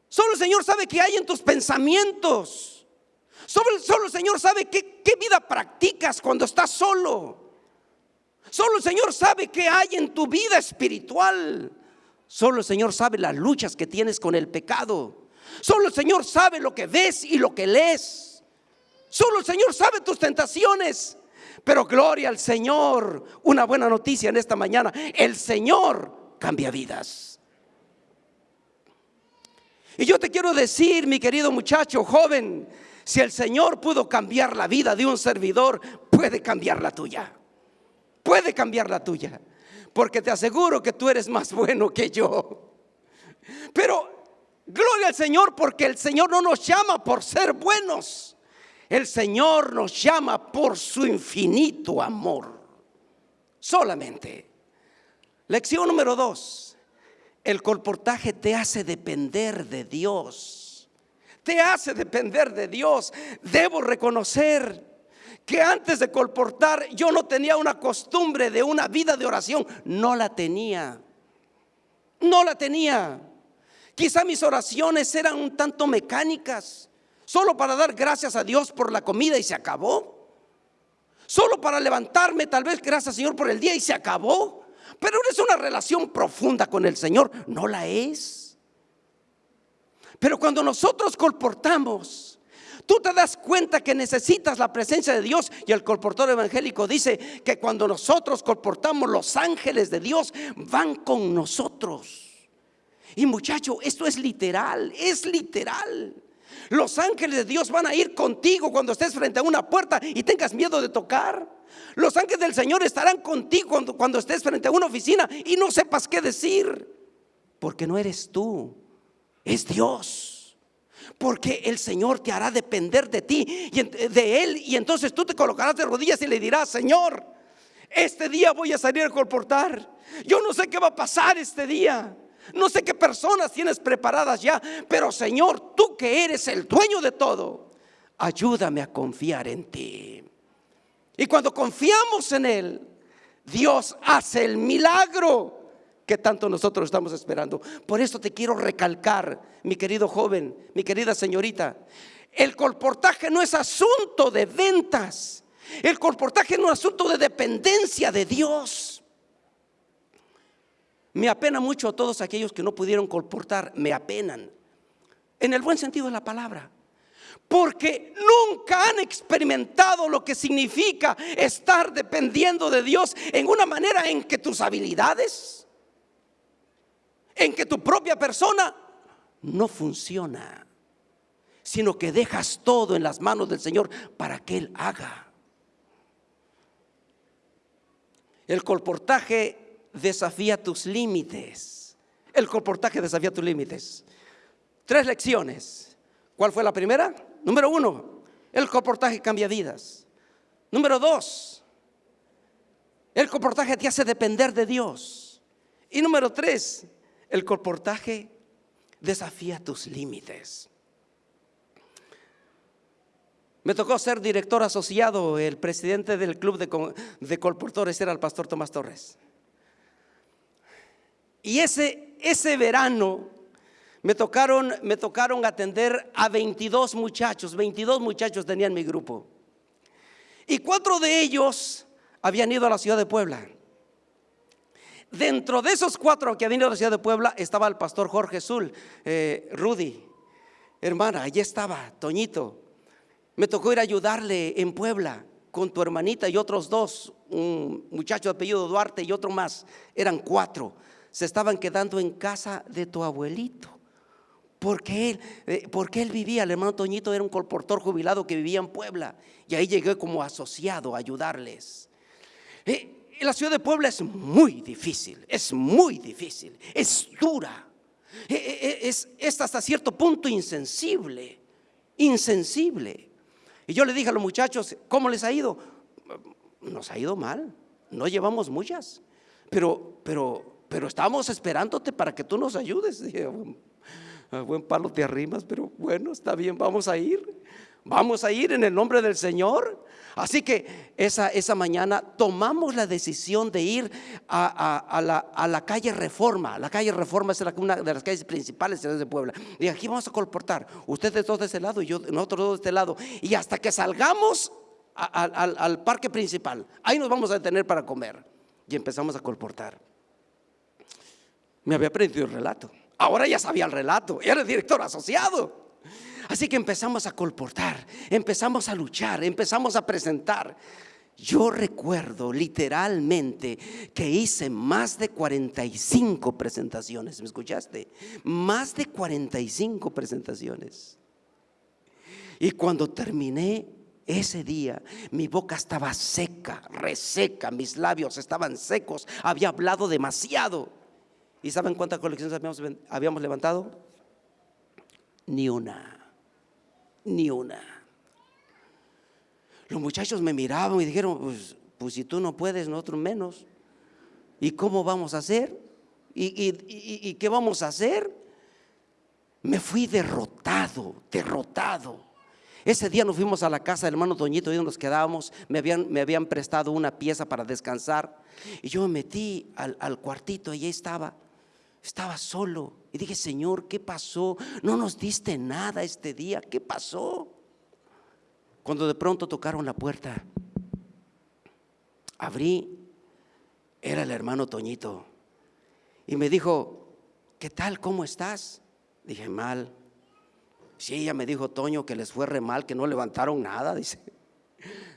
Solo el Señor sabe qué hay en tus pensamientos. Solo, el Señor sabe qué, qué vida practicas cuando estás solo. Solo el Señor sabe qué hay en tu vida espiritual. Solo el Señor sabe las luchas que tienes con el pecado. Solo el Señor sabe lo que ves y lo que lees. Solo el Señor sabe tus tentaciones. Pero gloria al Señor. Una buena noticia en esta mañana. El Señor cambia vidas. Y yo te quiero decir, mi querido muchacho, joven, si el Señor pudo cambiar la vida de un servidor, puede cambiar la tuya. Puede cambiar la tuya. Porque te aseguro que tú eres más bueno que yo. Pero gloria al Señor porque el Señor no nos llama por ser buenos. El Señor nos llama por su infinito amor. Solamente. Lección número dos. El colportaje te hace depender de Dios te hace depender de Dios. Debo reconocer que antes de colportar yo no tenía una costumbre de una vida de oración. No la tenía. No la tenía. Quizá mis oraciones eran un tanto mecánicas, solo para dar gracias a Dios por la comida y se acabó. Solo para levantarme, tal vez gracias Señor por el día y se acabó. Pero es una relación profunda con el Señor, no la es. Pero cuando nosotros colportamos, tú te das cuenta que necesitas la presencia de Dios. Y el colportor evangélico dice que cuando nosotros colportamos, los ángeles de Dios van con nosotros. Y muchacho, esto es literal, es literal. Los ángeles de Dios van a ir contigo cuando estés frente a una puerta y tengas miedo de tocar. Los ángeles del Señor estarán contigo cuando, cuando estés frente a una oficina y no sepas qué decir. Porque no eres tú, es Dios. Porque el Señor te hará depender de ti y de Él. Y entonces tú te colocarás de rodillas y le dirás, Señor, este día voy a salir a colportar. Yo no sé qué va a pasar este día. No sé qué personas tienes preparadas ya. Pero Señor, tú que eres el dueño de todo, ayúdame a confiar en ti. Y cuando confiamos en Él, Dios hace el milagro que tanto nosotros estamos esperando. Por eso te quiero recalcar, mi querido joven, mi querida señorita, el colportaje no es asunto de ventas. El colportaje no es asunto de dependencia de Dios. Me apena mucho a todos aquellos que no pudieron colportar, me apenan. En el buen sentido de la palabra. Porque nunca han experimentado lo que significa estar dependiendo de Dios en una manera en que tus habilidades, en que tu propia persona no funciona, sino que dejas todo en las manos del Señor para que Él haga. El colportaje desafía tus límites. El colportaje desafía tus límites. Tres lecciones. ¿Cuál fue la primera? Número uno, el colportaje cambia vidas. Número dos, el colportaje te hace depender de Dios. Y número tres, el comportaje desafía tus límites. Me tocó ser director asociado, el presidente del club de, de colportores era el pastor Tomás Torres. Y ese, ese verano me tocaron, me tocaron atender a 22 muchachos, 22 muchachos tenían mi grupo. Y cuatro de ellos habían ido a la ciudad de Puebla. Dentro de esos cuatro que habían ido a la ciudad de Puebla estaba el pastor Jorge Zul, eh, Rudy, hermana, allí estaba, Toñito. Me tocó ir a ayudarle en Puebla con tu hermanita y otros dos, un muchacho de apellido Duarte y otro más, eran cuatro. Se estaban quedando en casa de tu abuelito Porque él, eh, porque él vivía, el hermano Toñito era un colportor jubilado que vivía en Puebla. Y ahí llegué como asociado a ayudarles. Eh, la ciudad de Puebla es muy difícil, es muy difícil, es dura. Eh, es, es hasta cierto punto insensible, insensible. Y yo le dije a los muchachos, ¿cómo les ha ido? Nos ha ido mal, no llevamos muchas, pero, pero, pero estamos esperándote para que tú nos ayudes. Buen palo te arrimas, pero bueno, está bien, vamos a ir. Vamos a ir en el nombre del Señor. Así que esa, esa mañana tomamos la decisión de ir a, la, calle Reforma. La calle Reforma es una de las calles principales de Puebla. Y aquí vamos a colportar. Ustedes dos de ese lado y yo, nosotros dos de este lado. Y hasta que salgamos al, al parque principal, ahí nos vamos a detener para comer. Y empezamos a colportar. Me había aprendido el relato. Ahora ya sabía el relato, era el director asociado. Así que empezamos a colportar, empezamos a luchar, empezamos a presentar. Yo recuerdo literalmente que hice más de 45 presentaciones, ¿me escuchaste? Más de 45 presentaciones. Y cuando terminé ese día, mi boca estaba seca, reseca, mis labios estaban secos, había hablado demasiado. ¿Y saben cuántas colecciones habíamos, levantado? Ni una, ni una. Los muchachos me miraban y dijeron, pues, pues si tú no puedes, nosotros menos. ¿Y cómo vamos a hacer? ¿Y, qué vamos a hacer? Me fui derrotado, derrotado. Ese día nos fuimos a la casa del hermano Doñito y nos quedábamos. Me habían, me habían prestado una pieza para descansar. Y yo me metí al, al cuartito y ahí estaba. Estaba solo y dije, Señor, ¿qué pasó? No nos diste nada este día, ¿qué pasó? Cuando de pronto tocaron la puerta, abrí, era el hermano Toñito, y me dijo, ¿qué tal? ¿Cómo estás? Dije, mal. Sí, ella me dijo, Toño, que les fue re mal, que no levantaron nada, dice.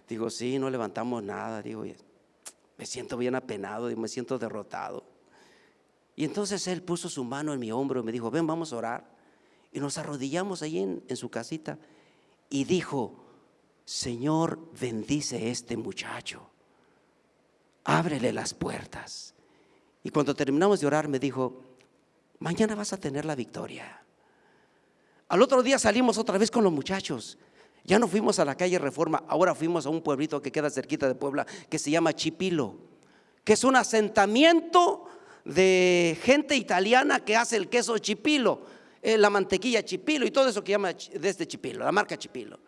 Digo, sí, no levantamos nada, digo, me siento bien apenado me siento derrotado. Y entonces él puso su mano en mi hombro y me dijo, ven, vamos a orar. Y nos arrodillamos en, en su casita y dijo, Señor, bendice este muchacho, ábrele las puertas. Y cuando terminamos de orar me dijo, mañana vas a tener la victoria. Al otro día salimos otra vez con los muchachos. Ya no fuimos a la calle Reforma, ahora fuimos a un pueblito que queda cerquita de Puebla, que se llama Chipilo, que es un asentamiento de gente italiana que hace el queso chipilo, eh, la mantequilla chipilo y todo eso que llama de este chipilo, la marca chipilo.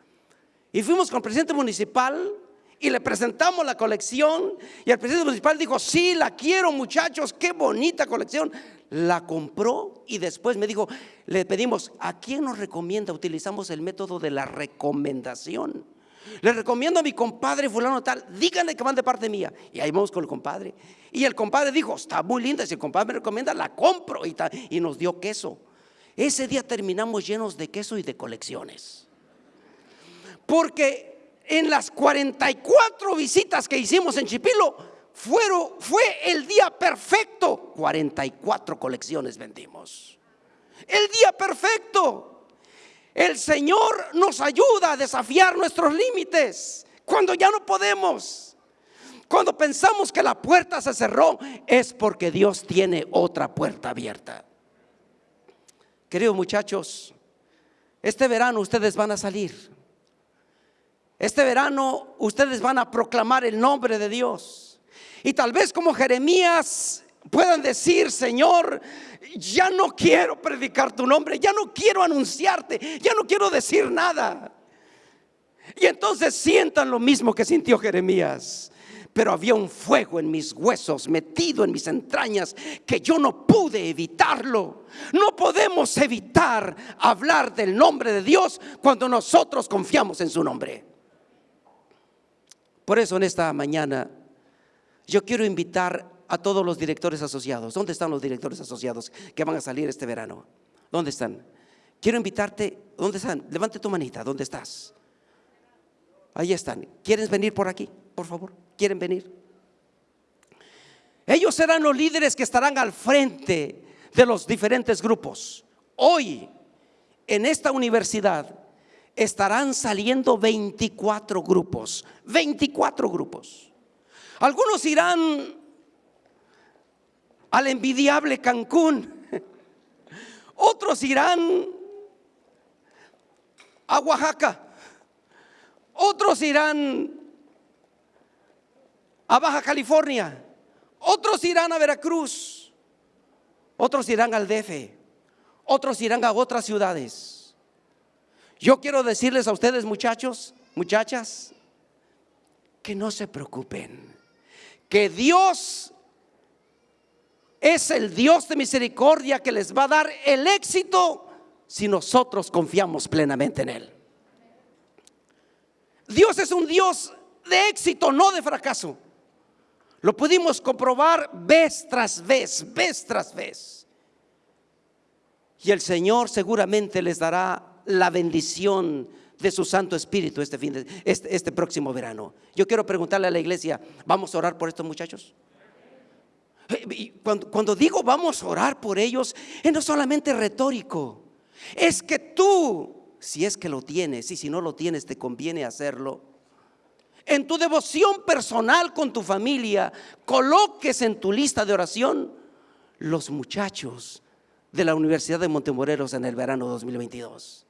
Y fuimos con el presidente municipal y le presentamos la colección y el presidente municipal dijo, sí, la quiero muchachos, qué bonita colección. La compró y después me dijo, le pedimos, ¿a quién nos recomienda? Utilizamos el método de la recomendación. Le recomiendo a mi compadre fulano tal, díganle que van de parte mía. Y ahí vamos con el compadre. Y el compadre dijo, está muy linda, si el compadre me recomienda, la compro. Y, y nos dio queso. Ese día terminamos llenos de queso y de colecciones. Porque en las 44 visitas que hicimos en Chipilo, fueron, fue el día perfecto. 44 colecciones vendimos. El día perfecto. El Señor nos ayuda a desafiar nuestros límites cuando ya no podemos. Cuando pensamos que la puerta se cerró es porque Dios tiene otra puerta abierta. Queridos muchachos, este verano ustedes van a salir. Este verano ustedes van a proclamar el nombre de Dios. Y tal vez como Jeremías puedan decir, Señor, ya no quiero predicar tu nombre, ya no quiero anunciarte, ya no quiero decir nada. Y entonces sientan lo mismo que sintió Jeremías. Pero había un fuego en mis huesos, metido en mis entrañas, que yo no pude evitarlo. No podemos evitar hablar del nombre de Dios cuando nosotros confiamos en su nombre. Por eso en esta mañana yo quiero invitar a todos los directores asociados. ¿Dónde están los directores asociados que van a salir este verano? ¿Dónde están? Quiero invitarte, ¿dónde están? Levante tu manita, ¿dónde estás? Ahí están. ¿Quieres venir por aquí? Por favor, ¿quieren venir? Ellos serán los líderes que estarán al frente de los diferentes grupos. Hoy en esta universidad estarán saliendo 24 grupos, 24 grupos. Algunos irán al envidiable Cancún, otros irán a Oaxaca, otros irán a Baja California, otros irán a Veracruz, otros irán al DF, otros irán a otras ciudades. Yo quiero decirles a ustedes muchachos, muchachas, que no se preocupen, que Dios es el Dios de misericordia que les va a dar el éxito si nosotros confiamos plenamente en Él. Dios es un Dios de éxito, no de fracaso. Lo pudimos comprobar vez tras vez, vez tras vez. Y el Señor seguramente les dará la bendición de su Santo Espíritu este, fin este, este próximo verano. Yo quiero preguntarle a la iglesia, ¿vamos a orar por estos muchachos? Eh, cuando, digo vamos a orar por ellos, es no solamente retórico, es que tú, si es que lo tienes y si no lo tienes, te conviene hacerlo. En tu devoción personal con tu familia, coloques en tu lista de oración los muchachos de la Universidad de Montemoreros en el verano 2022.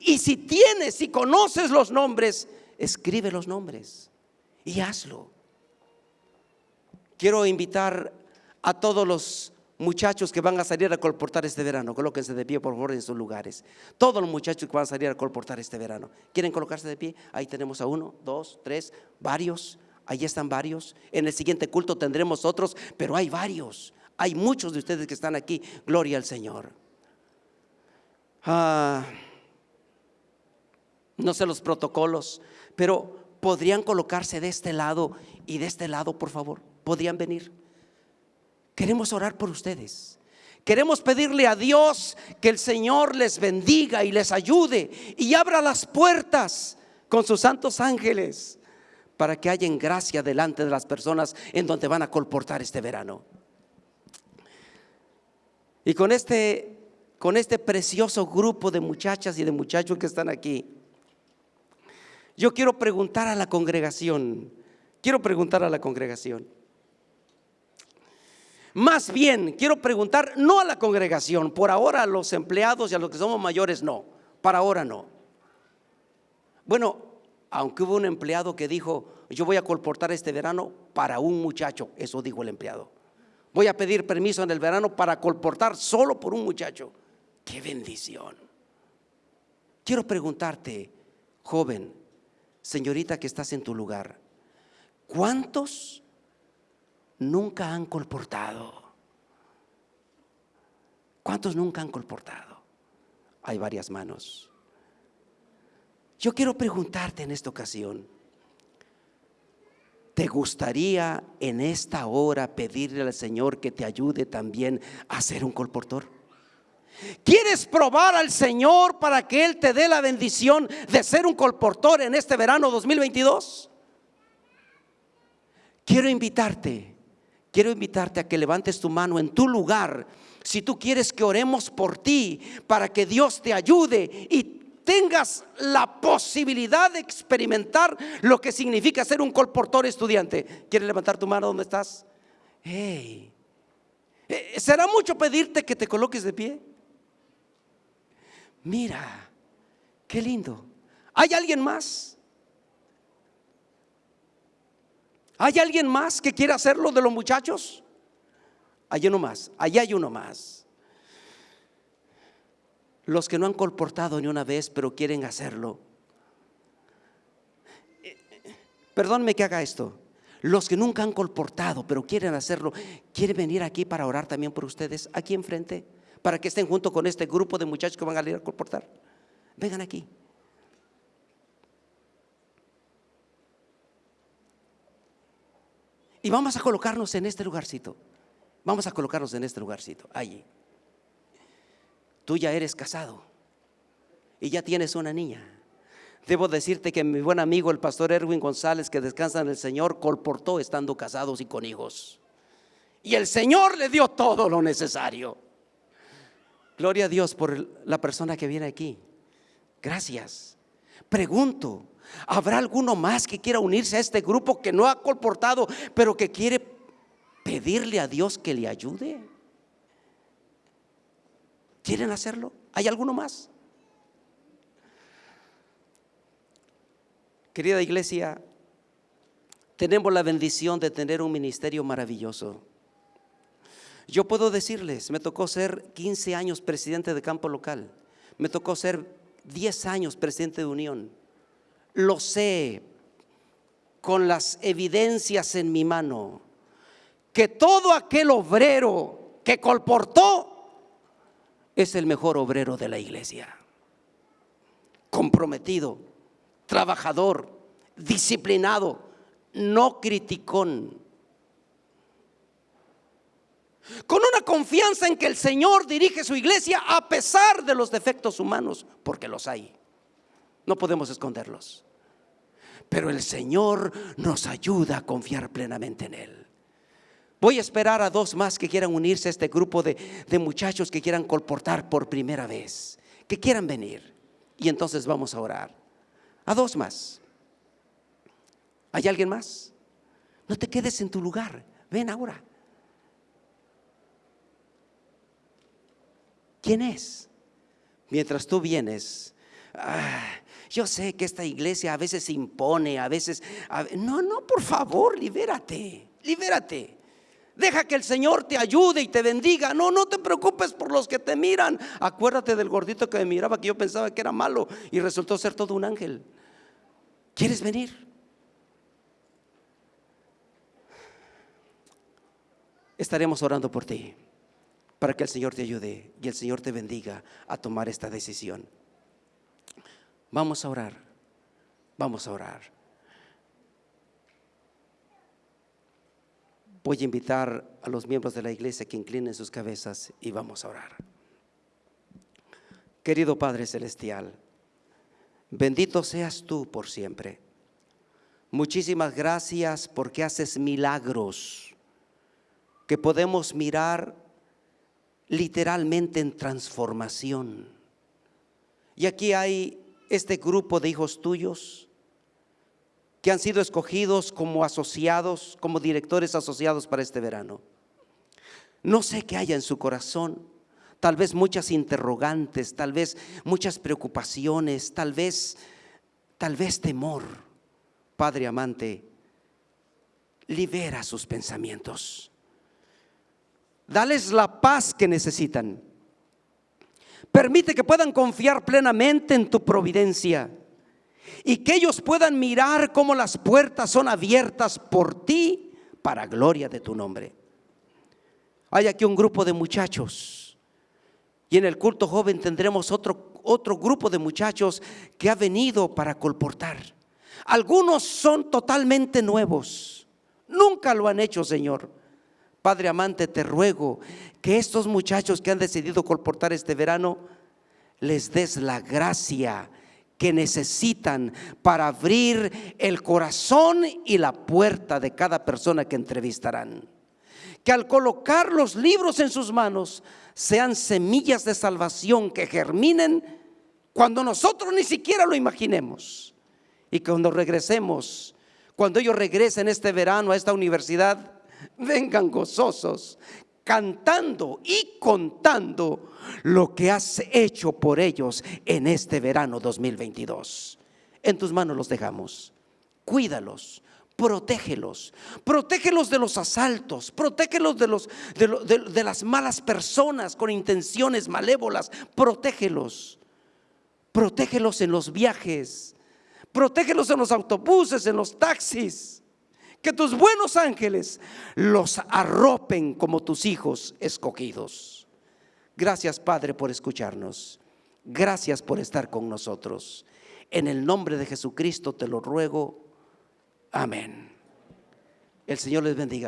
Y si tienes, si conoces los nombres, escribe los nombres y hazlo. Quiero invitar a todos los muchachos que van a salir a colportar este verano. Colóquense de pie, por favor, en sus lugares. Todos los muchachos que van a salir a colportar este verano. ¿Quieren colocarse de pie? Ahí tenemos a uno, dos, tres, varios. Ahí están varios. En el siguiente culto tendremos otros, pero hay varios. Hay muchos de ustedes que están aquí. Gloria al Señor. Ah, no sé los protocolos, pero podrían colocarse de este lado y de este lado, por favor. Podrían venir. Queremos orar por ustedes. Queremos pedirle a Dios que el Señor les bendiga y les ayude y abra las puertas con sus santos ángeles para que haya gracia delante de las personas en donde van a colportar este verano. Y con este, con este precioso grupo de muchachas y de muchachos que están aquí, yo quiero preguntar a la congregación, quiero preguntar a la congregación. Más bien, quiero preguntar, no a la congregación, por ahora a los empleados y a los que somos mayores, no, para ahora no. Bueno, aunque hubo un empleado que dijo, yo voy a colportar este verano para un muchacho, eso dijo el empleado. Voy a pedir permiso en el verano para colportar solo por un muchacho. ¡Qué bendición! Quiero preguntarte, joven, señorita que estás en tu lugar, ¿cuántos nunca han colportado? ¿Cuántos nunca han colportado? Hay varias manos. Yo quiero preguntarte en esta ocasión, ¿Te gustaría en esta hora pedirle al Señor que te ayude también a ser un colportor? ¿Quieres probar al Señor para que Él te dé la bendición de ser un colportor en este verano 2022? Quiero invitarte, quiero invitarte a que levantes tu mano en tu lugar si tú quieres que oremos por ti para que Dios te ayude y tengas la posibilidad de experimentar lo que significa ser un colportor estudiante. ¿Quieres levantar tu mano donde estás? Hey. Eh, ¿Será mucho pedirte que te coloques de pie? Mira, qué lindo. ¿Hay alguien más? ¿Hay alguien más que quiera hacerlo de los muchachos? Hay uno más, allá hay uno más los que no han colportado ni una vez, pero quieren hacerlo. Perdónme que haga esto. Los que nunca han colportado, pero quieren hacerlo, ¿quieren venir aquí para orar también por ustedes? Aquí enfrente, para que estén junto con este grupo de muchachos que van a ir a colportar. Vengan aquí. Y vamos a colocarnos en este lugarcito. Vamos a colocarnos en este lugarcito, allí tú ya eres casado y ya tienes una niña. Debo decirte que mi buen amigo el pastor Erwin González, que descansa en el Señor, colportó estando casados y con hijos. Y el Señor le dio todo lo necesario. Gloria a Dios por la persona que viene aquí. Gracias. Pregunto, ¿habrá alguno más que quiera unirse a este grupo que no ha colportado, pero que quiere pedirle a Dios que le ayude? ¿Quieren hacerlo? ¿Hay alguno más? Querida iglesia, tenemos la bendición de tener un ministerio maravilloso. Yo puedo decirles, me tocó ser 15 años presidente de campo local, me tocó ser 10 años presidente de unión. Lo sé con las evidencias en mi mano, que todo aquel obrero que colportó es el mejor obrero de la iglesia. Comprometido, trabajador, disciplinado, no criticón. Con una confianza en que el Señor dirige su iglesia a pesar de los defectos humanos, porque los hay. No podemos esconderlos. Pero el Señor nos ayuda a confiar plenamente en Él. Voy a esperar a dos más que quieran unirse a este grupo de, de muchachos que quieran colportar por primera vez, que quieran venir. Y entonces vamos a orar. A dos más. ¿Hay alguien más? No te quedes en tu lugar. Ven ahora. ¿Quién es? Mientras tú vienes, ah, yo sé que esta iglesia a veces se impone, a veces... no, no, por favor, libérate, libérate. Deja que el Señor te ayude y te bendiga. No, no te preocupes por los que te miran. Acuérdate del gordito que me miraba que yo pensaba que era malo y resultó ser todo un ángel. ¿Quieres venir? estaremos orando por ti para que el Señor te ayude y el Señor te bendiga a tomar esta decisión. Vamos a orar, vamos a orar. Voy a invitar a los miembros de la iglesia que inclinen sus cabezas y vamos a orar. Querido Padre Celestial, bendito seas tú por siempre. Muchísimas gracias porque haces milagros que podemos mirar literalmente en transformación. Y aquí hay este grupo de hijos tuyos que han sido escogidos como asociados, como directores asociados para este verano. No sé qué haya en su corazón, tal vez muchas interrogantes, tal vez muchas preocupaciones, tal vez, tal vez temor. Padre amante, libera sus pensamientos. Dales la paz que necesitan. Permite que puedan confiar plenamente en tu providencia y que ellos puedan mirar cómo las puertas son abiertas por ti para gloria de tu nombre. Hay aquí un grupo de muchachos y en el culto joven tendremos otro, otro grupo de muchachos que ha venido para colportar. Algunos son totalmente nuevos, nunca lo han hecho, Señor. Padre amante, te ruego que estos muchachos que han decidido colportar este verano, les des la gracia que necesitan para abrir el corazón y la puerta de cada persona que entrevistarán. Que al colocar los libros en sus manos sean semillas de salvación que germinen cuando nosotros ni siquiera lo imaginemos. Y cuando regresemos, cuando ellos regresen este verano a esta universidad, vengan gozosos, cantando y contando lo que has hecho por ellos en este verano 2022. En tus manos los dejamos. Cuídalos, protégelos, protégelos de los asaltos, protégelos de, los, de, de, las malas personas con intenciones malévolas, protégelos, protégelos en los viajes, protégelos en los autobuses, en los taxis que tus buenos ángeles los arropen como tus hijos escogidos. Gracias Padre por escucharnos. Gracias por estar con nosotros. En el nombre de Jesucristo te lo ruego. Amén. El Señor les bendiga.